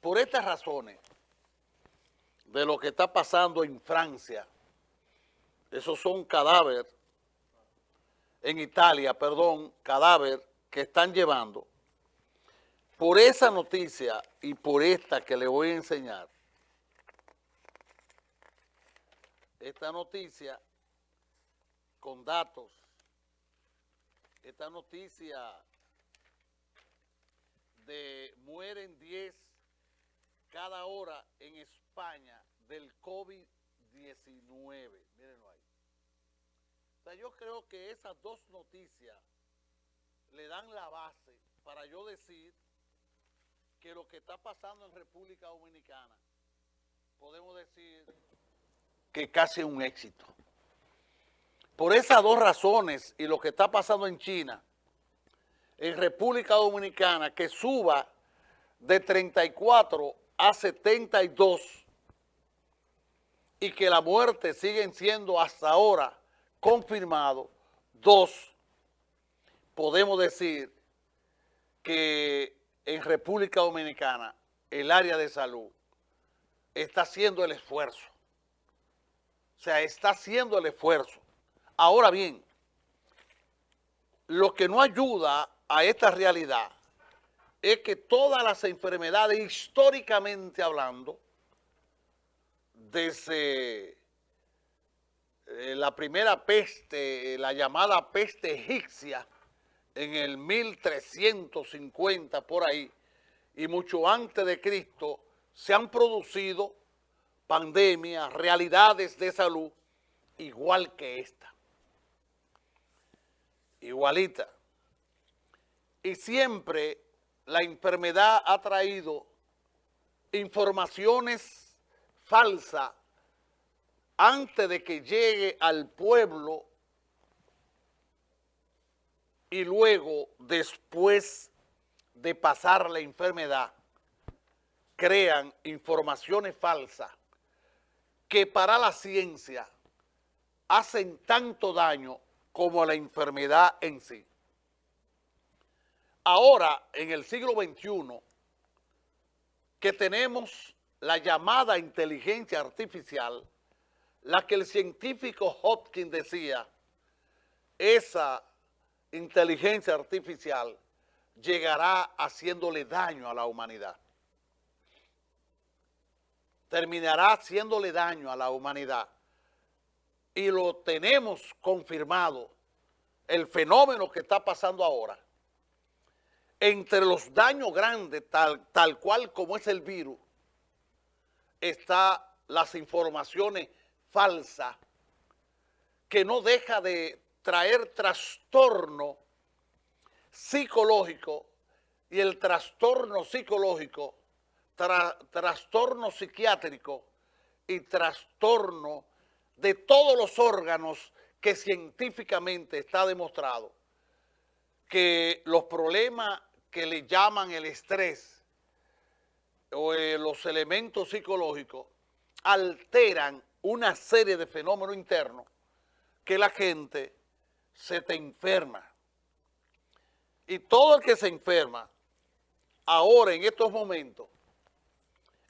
por estas razones de lo que está pasando en Francia, esos son cadáveres, en Italia, perdón, cadáver que están llevando, por esa noticia y por esta que le voy a enseñar, esta noticia con datos, esta noticia cada hora en España del COVID-19. Mírenlo ahí. O sea, yo creo que esas dos noticias le dan la base para yo decir que lo que está pasando en República Dominicana, podemos decir que casi un éxito. Por esas dos razones y lo que está pasando en China, en República Dominicana, que suba de 34 a 72 y que la muerte siguen siendo hasta ahora confirmado, dos, podemos decir que en República Dominicana el área de salud está haciendo el esfuerzo. O sea, está haciendo el esfuerzo. Ahora bien, lo que no ayuda a esta realidad es que todas las enfermedades, históricamente hablando, desde eh, la primera peste, la llamada peste egipcia, en el 1350 por ahí, y mucho antes de Cristo, se han producido pandemias, realidades de salud, igual que esta. Igualita. Y siempre la enfermedad ha traído informaciones falsas antes de que llegue al pueblo y luego, después de pasar la enfermedad, crean informaciones falsas que para la ciencia hacen tanto daño como la enfermedad en sí. Ahora, en el siglo XXI, que tenemos la llamada inteligencia artificial, la que el científico Hopkins decía, esa inteligencia artificial llegará haciéndole daño a la humanidad. Terminará haciéndole daño a la humanidad. Y lo tenemos confirmado, el fenómeno que está pasando ahora. Entre los daños grandes, tal, tal cual como es el virus, está las informaciones falsas que no deja de traer trastorno psicológico y el trastorno psicológico, trastorno psiquiátrico y trastorno de todos los órganos que científicamente está demostrado que los problemas que le llaman el estrés o eh, los elementos psicológicos alteran una serie de fenómenos internos que la gente se te enferma. Y todo el que se enferma, ahora en estos momentos,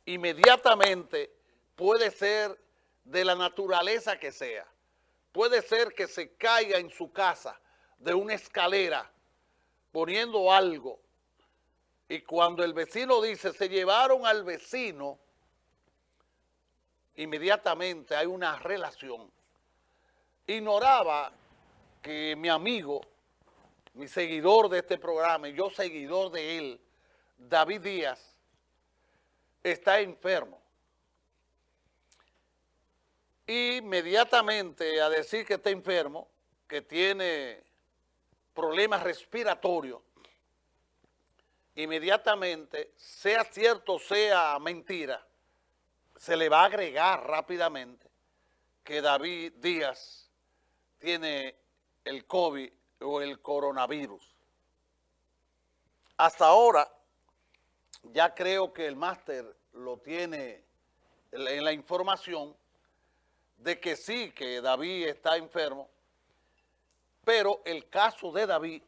inmediatamente puede ser de la naturaleza que sea. Puede ser que se caiga en su casa de una escalera poniendo algo y cuando el vecino dice, se llevaron al vecino, inmediatamente hay una relación. Ignoraba que mi amigo, mi seguidor de este programa, y yo seguidor de él, David Díaz, está enfermo. Inmediatamente a decir que está enfermo, que tiene problemas respiratorios, inmediatamente, sea cierto o sea mentira, se le va a agregar rápidamente que David Díaz tiene el COVID o el coronavirus. Hasta ahora, ya creo que el máster lo tiene en la información de que sí, que David está enfermo, pero el caso de David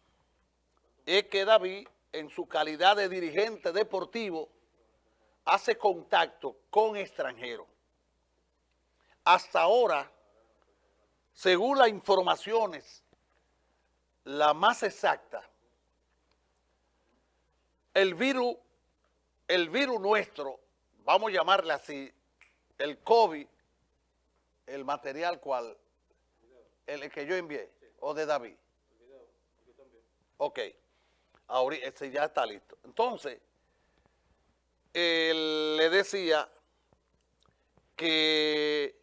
es que David, en su calidad de dirigente deportivo, hace contacto con extranjeros. Hasta ahora, según las informaciones, la más exacta, el virus, el virus nuestro, vamos a llamarle así, el COVID, el material cual, el que yo envié, o de David. Ok, ahora ese ya está listo. Entonces, le decía que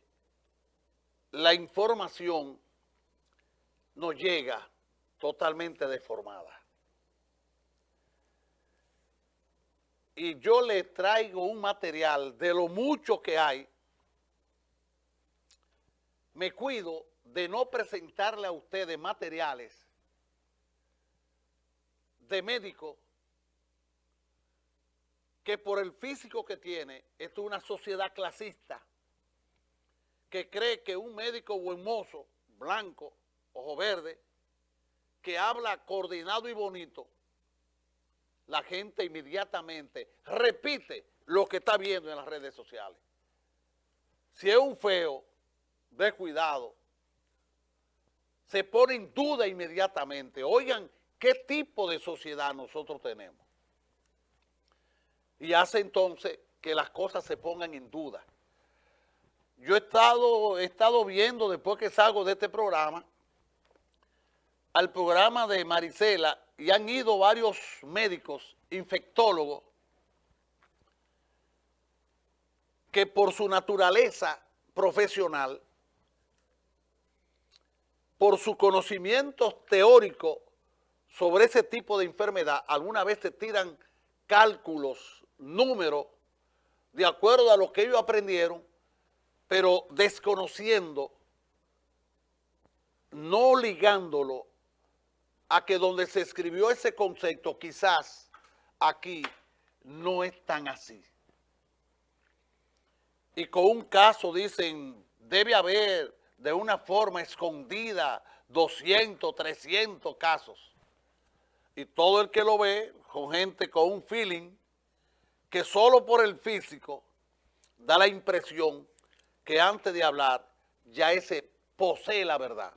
la información nos llega totalmente deformada. Y yo le traigo un material de lo mucho que hay. Me cuido de no presentarle a ustedes materiales de médicos que por el físico que tiene, esto es una sociedad clasista que cree que un médico buen mozo, blanco, ojo verde, que habla coordinado y bonito, la gente inmediatamente repite lo que está viendo en las redes sociales. Si es un feo, descuidado, se pone en duda inmediatamente. Oigan, ¿qué tipo de sociedad nosotros tenemos? y hace entonces que las cosas se pongan en duda. Yo he estado, he estado viendo después que salgo de este programa, al programa de Marisela y han ido varios médicos, infectólogos, que por su naturaleza profesional, por su conocimiento teórico sobre ese tipo de enfermedad, alguna vez se tiran cálculos números de acuerdo a lo que ellos aprendieron, pero desconociendo, no ligándolo a que donde se escribió ese concepto, quizás aquí no es tan así. Y con un caso dicen, debe haber de una forma escondida 200, 300 casos. Y todo el que lo ve, con gente con un feeling, que solo por el físico da la impresión que antes de hablar ya ese posee la verdad.